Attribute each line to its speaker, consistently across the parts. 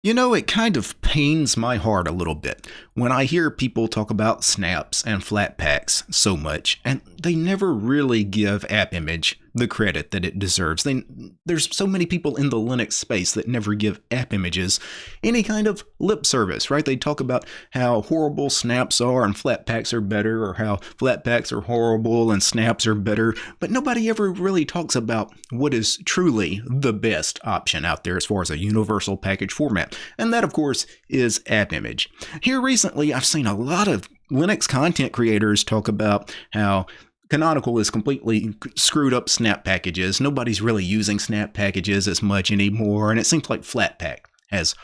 Speaker 1: You know, it kind of pains my heart a little bit when I hear people talk about snaps and flatpaks so much, and they never really give AppImage the credit that it deserves. They, there's so many people in the Linux space that never give AppImages any kind of lip service, right? They talk about how horrible snaps are and Flatpaks are better, or how Flatpaks are horrible and snaps are better, but nobody ever really talks about what is truly the best option out there as far as a universal package format and that, of course, is AppImage. Here recently, I've seen a lot of Linux content creators talk about how Canonical is completely screwed up snap packages. Nobody's really using snap packages as much anymore, and it seems like Flatpak has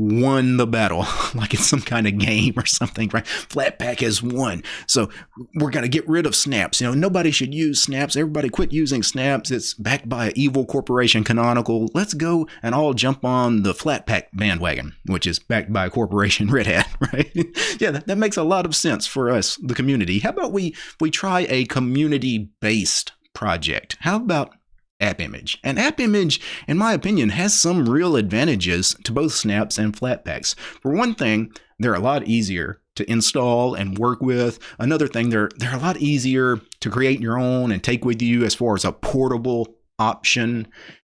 Speaker 1: won the battle, like it's some kind of game or something, right? Flatpak has won. So we're going to get rid of snaps. You know, nobody should use snaps. Everybody quit using snaps. It's backed by an evil corporation, Canonical. Let's go and all jump on the Flatpak bandwagon, which is backed by a corporation, Red Hat, right? yeah, that, that makes a lot of sense for us, the community. How about we, we try a community based project? How about AppImage. And AppImage, in my opinion, has some real advantages to both snaps and flatpaks. For one thing, they're a lot easier to install and work with. Another thing, they're they're a lot easier to create your own and take with you as far as a portable option.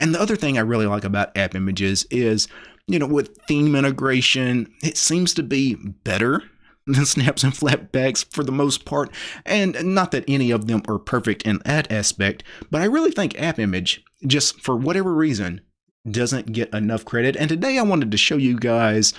Speaker 1: And the other thing I really like about app images is, you know, with theme integration, it seems to be better than snaps and flatpaks for the most part, and not that any of them are perfect in that aspect, but I really think AppImage, just for whatever reason, doesn't get enough credit. And today I wanted to show you guys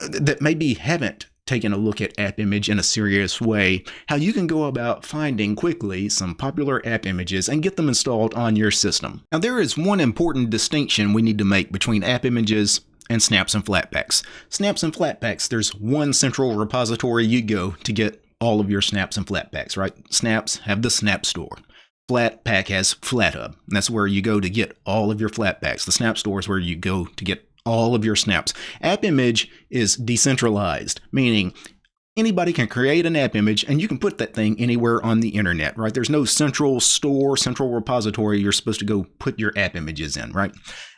Speaker 1: uh, that maybe haven't taken a look at AppImage in a serious way, how you can go about finding quickly some popular AppImages and get them installed on your system. Now there is one important distinction we need to make between AppImages and snaps and flatpaks. Snaps and flatpaks, there's one central repository you go to get all of your snaps and flatpaks, right? Snaps have the Snap Store. Flatpak has FlatHub. That's where you go to get all of your flatpaks. The Snap Store is where you go to get all of your snaps. AppImage is decentralized, meaning anybody can create an app image and you can put that thing anywhere on the internet, right? There's no central store, central repository you're supposed to go put your app images in, right?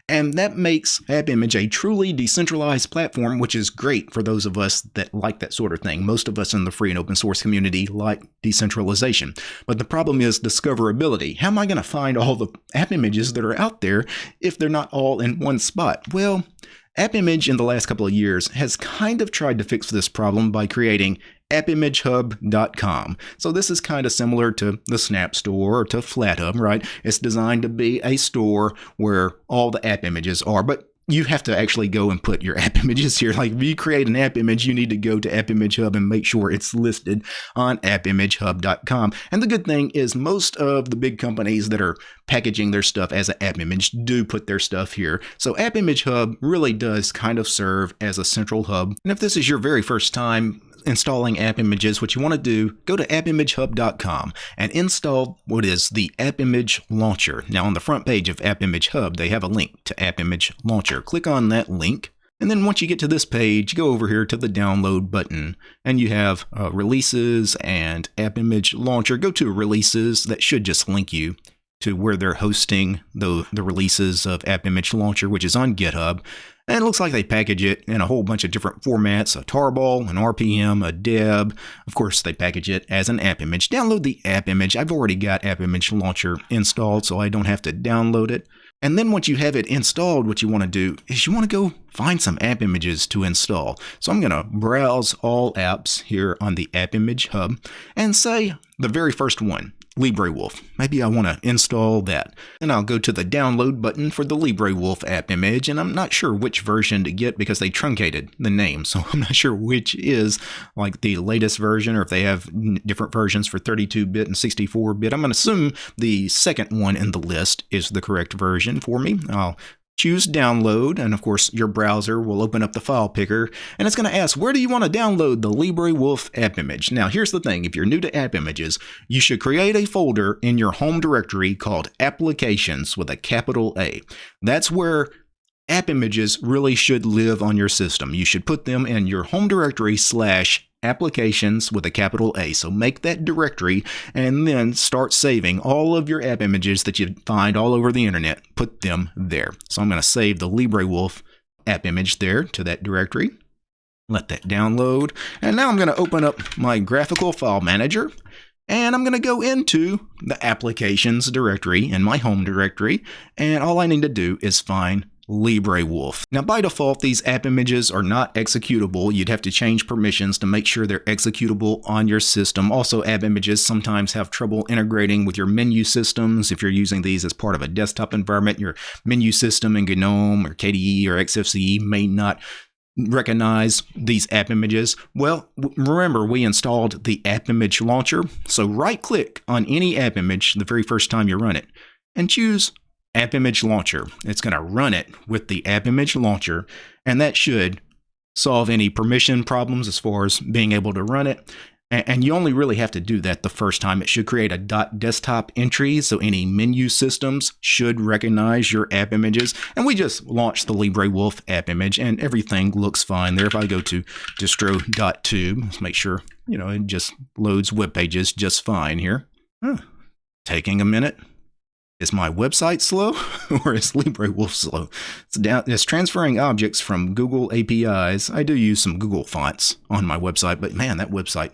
Speaker 1: And that makes AppImage a truly decentralized platform, which is great for those of us that like that sort of thing. Most of us in the free and open source community like decentralization. But the problem is discoverability. How am I going to find all the app images that are out there if they're not all in one spot? Well, AppImage in the last couple of years has kind of tried to fix this problem by creating appimagehub.com. So this is kind of similar to the Snap Store or to FlatHub, right? It's designed to be a store where all the app images are, but you have to actually go and put your app images here. Like if you create an app image, you need to go to AppImage Hub and make sure it's listed on appimagehub.com. And the good thing is most of the big companies that are packaging their stuff as an app image do put their stuff here. So AppImage Hub really does kind of serve as a central hub. And if this is your very first time installing app images, what you want to do, go to appimagehub.com and install what is the AppImage Launcher. Now on the front page of AppImage Hub, they have a link to AppImage Launcher. Click on that link. And then once you get to this page, go over here to the download button and you have uh, releases and AppImage Launcher. Go to releases. That should just link you to where they're hosting the, the releases of AppImage Launcher, which is on GitHub. And it looks like they package it in a whole bunch of different formats, a tarball, an RPM, a deb. Of course, they package it as an app image. Download the app image. I've already got App Image Launcher installed, so I don't have to download it. And then once you have it installed, what you want to do is you want to go find some app images to install. So I'm going to browse all apps here on the App Image Hub and say the very first one, LibreWolf. Maybe I want to install that. And I'll go to the download button for the LibreWolf app image, and I'm not sure which version to get because they truncated the name, so I'm not sure which is like the latest version or if they have different versions for 32-bit and 64-bit. I'm going to assume the second one in the list is the correct version for me. I'll Choose download, and of course, your browser will open up the file picker, and it's going to ask, where do you want to download the LibreWolf app image? Now, here's the thing if you're new to app images, you should create a folder in your home directory called Applications with a capital A. That's where app images really should live on your system. You should put them in your home directory slash applications with a capital A. So make that directory and then start saving all of your app images that you find all over the internet. Put them there. So I'm going to save the LibreWolf app image there to that directory. Let that download. And now I'm going to open up my graphical file manager and I'm going to go into the applications directory in my home directory. And all I need to do is find LibreWolf. Now by default, these app images are not executable. You'd have to change permissions to make sure they're executable on your system. Also, app images sometimes have trouble integrating with your menu systems. If you're using these as part of a desktop environment, your menu system in GNOME or KDE or XFCE may not recognize these app images? Well, remember we installed the app image launcher. So right click on any app image the very first time you run it and choose app image launcher. It's going to run it with the app image launcher and that should solve any permission problems as far as being able to run it. And you only really have to do that the first time. It should create a desktop entry, so any menu systems should recognize your app images. And we just launched the LibreWolf app image, and everything looks fine there. If I go to distro.tube, let's make sure, you know, it just loads web pages just fine here. Huh. Taking a minute. Is my website slow or is LibreWolf slow? It's, down, it's transferring objects from Google APIs. I do use some Google fonts on my website, but man, that website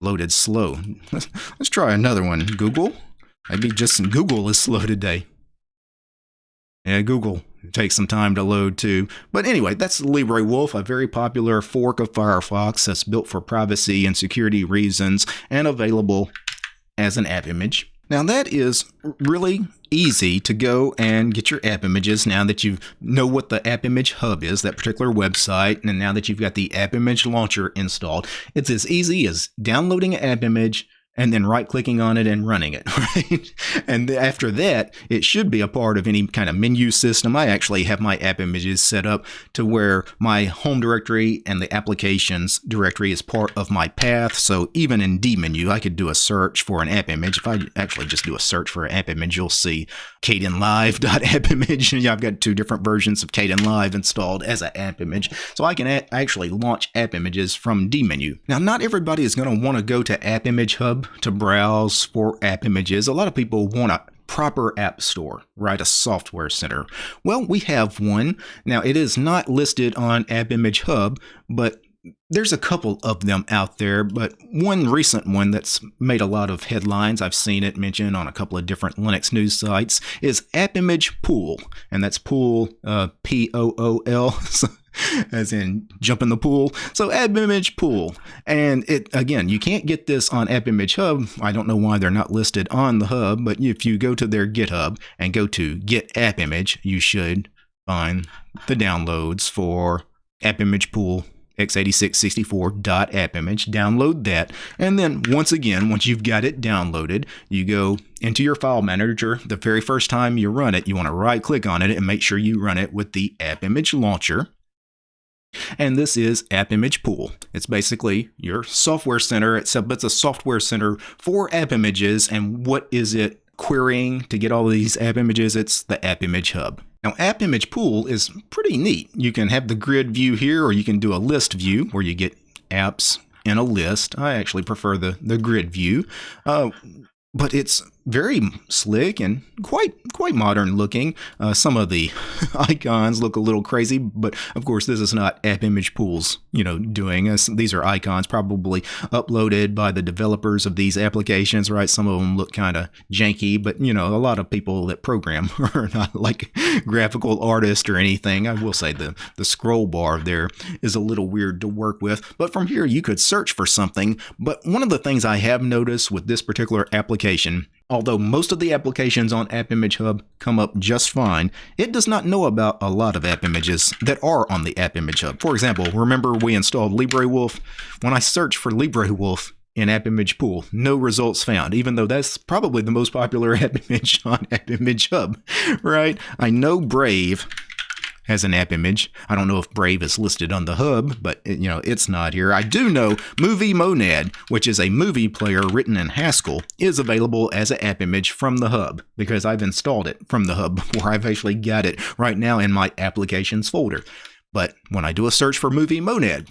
Speaker 1: loaded slow. Let's, let's try another one. Google? Maybe just Google is slow today. Yeah, Google takes some time to load too. But anyway, that's LibreWolf, a very popular fork of Firefox that's built for privacy and security reasons and available as an app image. Now that is really easy to go and get your app images now that you know what the app image hub is, that particular website, and now that you've got the app image launcher installed. It's as easy as downloading an app image, and then right clicking on it and running it, right? and after that, it should be a part of any kind of menu system. I actually have my app images set up to where my home directory and the applications directory is part of my path. So even in dmenu, I could do a search for an app image. If I actually just do a search for an app image, you'll see Kdenlive.appimage. I've got two different versions of Kdenlive installed as an app image. So I can actually launch app images from dmenu. Now, not everybody is going to want to go to App Image Hub to browse for app images. A lot of people want a proper app store, right? A software center. Well, we have one. Now, it is not listed on App Image Hub, but there's a couple of them out there, but one recent one that's made a lot of headlines, I've seen it mentioned on a couple of different Linux news sites, is AppImage Pool. And that's Pool, uh, P O O L, as in jump in the pool. So AppImage Pool. And it again, you can't get this on AppImage Hub. I don't know why they're not listed on the Hub, but if you go to their GitHub and go to Get AppImage, you should find the downloads for AppImage Pool x86-64.appimage, image, download that. And then once again, once you've got it downloaded, you go into your file manager. The very first time you run it, you want to right click on it and make sure you run it with the app image launcher. And this is App Image Pool. It's basically your software center, except it's a software center for app images. And what is it querying to get all these app images? It's the App Image Hub. Now, App Image Pool is pretty neat. You can have the grid view here, or you can do a list view where you get apps in a list. I actually prefer the, the grid view. Uh, but it's very slick and quite quite modern looking. Uh, some of the icons look a little crazy, but of course this is not App Image Pools, you know, doing this. These are icons probably uploaded by the developers of these applications, right? Some of them look kind of janky, but you know, a lot of people that program are not like graphical artists or anything. I will say the the scroll bar there is a little weird to work with, but from here you could search for something. But one of the things I have noticed with this particular application Although most of the applications on App Image Hub come up just fine, it does not know about a lot of app images that are on the App Image Hub. For example, remember we installed LibreWolf? When I search for LibreWolf in App Image Pool, no results found, even though that's probably the most popular app image on App Image Hub, right? I know Brave as an app image. I don't know if Brave is listed on the hub, but you know it's not here. I do know Movie Monad, which is a movie player written in Haskell, is available as an app image from the hub because I've installed it from the hub before I've actually got it right now in my applications folder. But when I do a search for Movie Monad,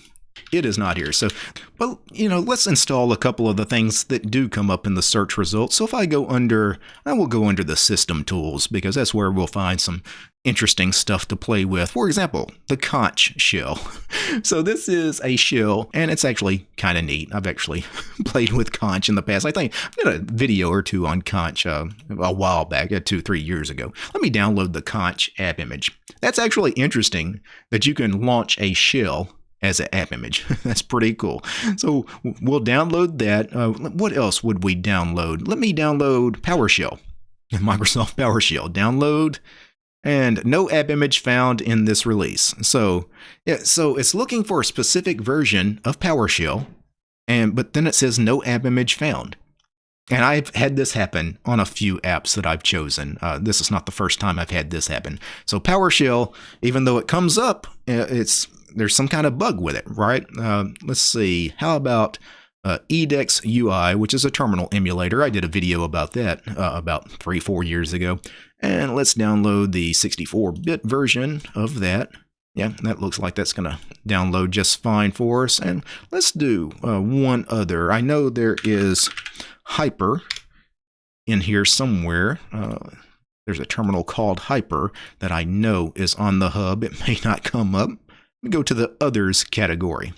Speaker 1: it is not here. So, but you know, let's install a couple of the things that do come up in the search results. So if I go under, I will go under the system tools because that's where we'll find some interesting stuff to play with. For example, the xonsh shell. so this is a shell and it's actually kind of neat. I've actually played with xonsh in the past. I think I did a video or two on xonsh uh, a while back, uh, two, three years ago. Let me download the xonsh app image. That's actually interesting that you can launch a shell as an app image. That's pretty cool. So we'll download that. Uh, what else would we download? Let me download PowerShell. Microsoft PowerShell. Download and no app image found in this release. So, yeah, so it's looking for a specific version of PowerShell, and but then it says no app image found. And I've had this happen on a few apps that I've chosen. Uh, this is not the first time I've had this happen. So PowerShell, even though it comes up, uh, it's there's some kind of bug with it, right? Uh, let's see. How about uh, eDEX-UI, which is a terminal emulator? I did a video about that uh, about three, four years ago. And let's download the 64-bit version of that. Yeah, that looks like that's going to download just fine for us. And let's do uh, one other. I know there is Hyper in here somewhere. Uh, there's a terminal called Hyper that I know is on the hub. It may not come up. Go to the Others category.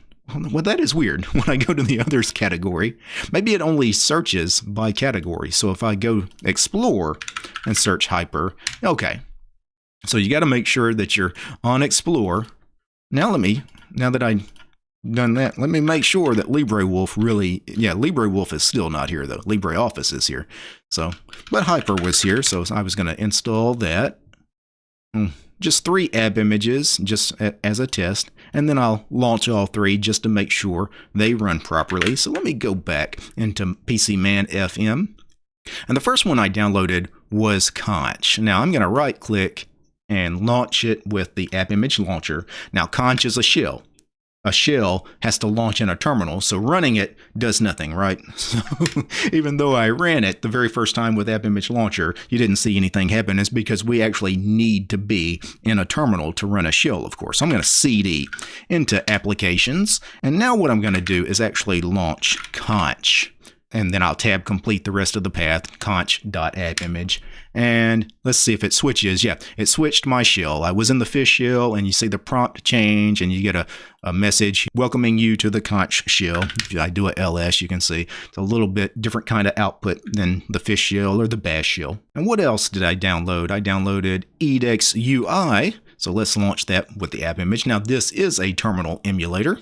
Speaker 1: Well, that is weird. When I go to the Others category, maybe it only searches by category. So if I go Explore and search Hyper, okay. So you got to make sure that you're on Explore. Now let me, now that I done that. Let me make sure that LibreWolf really, yeah, LibreWolf is still not here though. LibreOffice is here. So, but Hyper was here, so I was going to install that. Hmm, just three app images, just as a test, and then I'll launch all three just to make sure they run properly. So let me go back into PCManFM. And the first one I downloaded was Xonsh. Now I'm going to right click and launch it with the app image launcher. Now Xonsh is a shell a shell has to launch in a terminal, so running it does nothing, right? So even though I ran it the very first time with App Image Launcher, you didn't see anything happen. It's because we actually need to be in a terminal to run a shell, of course. I'm going to CD into Applications, and now what I'm going to do is actually launch Xonsh and then I'll tab complete the rest of the path, xonsh.appimage. And let's see if it switches. Yeah, it switched my shell. I was in the fish shell, and you see the prompt change, and you get a, a message welcoming you to the xonsh shell. If I do a ls, you can see it's a little bit different kind of output than the fish shell or the bash shell. And what else did I download? I downloaded eDEX-UI. So let's launch that with the app image. Now, this is a terminal emulator.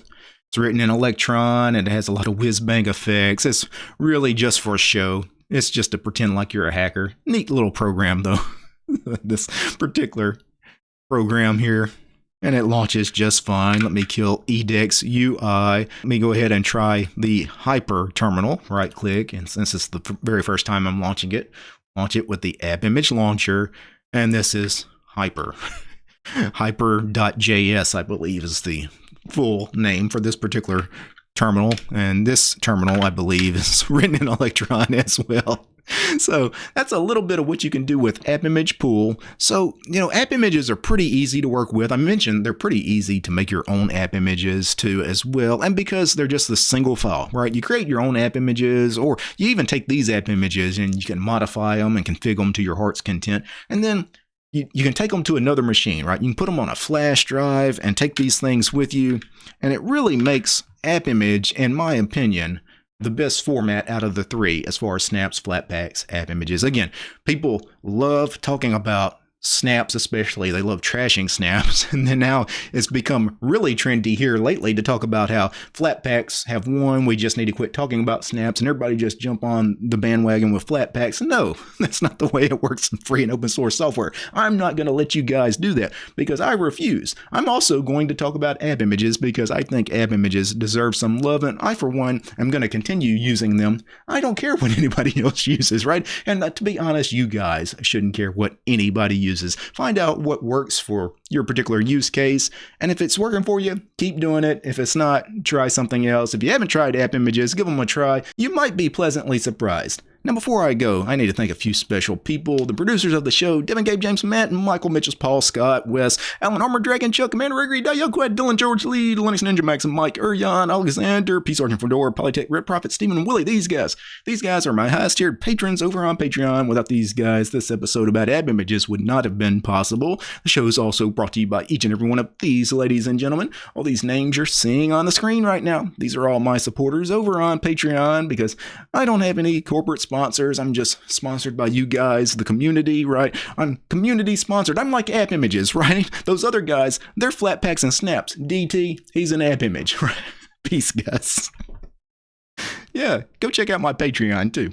Speaker 1: It's written in Electron and it has a lot of whiz bang effects. It's really just for show. It's just to pretend like you're a hacker. Neat little program though. this particular program here. And it launches just fine. Let me kill eDEX-UI. Let me go ahead and try the Hyper terminal. Right click. And since it's the very first time I'm launching it, launch it with the app image launcher. And this is Hyper. Hyper.js, I believe, is the full name for this particular terminal. And this terminal, I believe, is written in Electron as well. So that's a little bit of what you can do with App Image Pool. So, you know, app images are pretty easy to work with. I mentioned they're pretty easy to make your own app images too as well. And because they're just the single file, right? You create your own app images or you even take these app images and you can modify them and configure them to your heart's content. And then you, you can take them to another machine, right? You can put them on a flash drive and take these things with you. And it really makes AppImage, in my opinion, the best format out of the three as far as snaps, flatpaks, app images. Again, people love talking about snaps especially. They love trashing snaps. And then now it's become really trendy here lately to talk about how flatpaks have won. We just need to quit talking about snaps and everybody just jump on the bandwagon with flatpaks. No that's not the way it works in free and open source software. I'm not going to let you guys do that because i refuse. I'm also going to talk about app images because i think app images deserve some love and i for one am going to continue using them. I don't care what anybody else uses right? And uh, to be honest you guys shouldn't care what anybody uses uses. Find out what works for your particular use case. And if it's working for you, keep doing it. If it's not, try something else. If you haven't tried app images, give them a try. You might be pleasantly surprised. Now, before I go, I need to thank a few special people the producers of the show Devin, Gabe, James, Matt, Michael, Mitchell, Paul, Scott, Wes, Alan, Armor, Dragon, Chuck, Commander, Gregory, Quad, Dylan, George, Lee, Linux Ninja, Max, and Mike, Urion, Alexander, Peace Sergeant Fedora, Polytech, Red Prophet, Stephen, and Willie. These guys, these guys are my highest tiered patrons over on Patreon. Without these guys, this episode about app images would not have been possible. The show is also brought to you by each and every one of these ladies and gentlemen. All these names you're seeing on the screen right now. These are all my supporters over on Patreon because I don't have any corporate sponsors. I'm just sponsored by you guys, the community, right? I'm community sponsored. I'm like app images, right? Those other guys, they're flatpaks and snaps. DT, he's an app image, right? Peace, guys. yeah, go check out my Patreon too.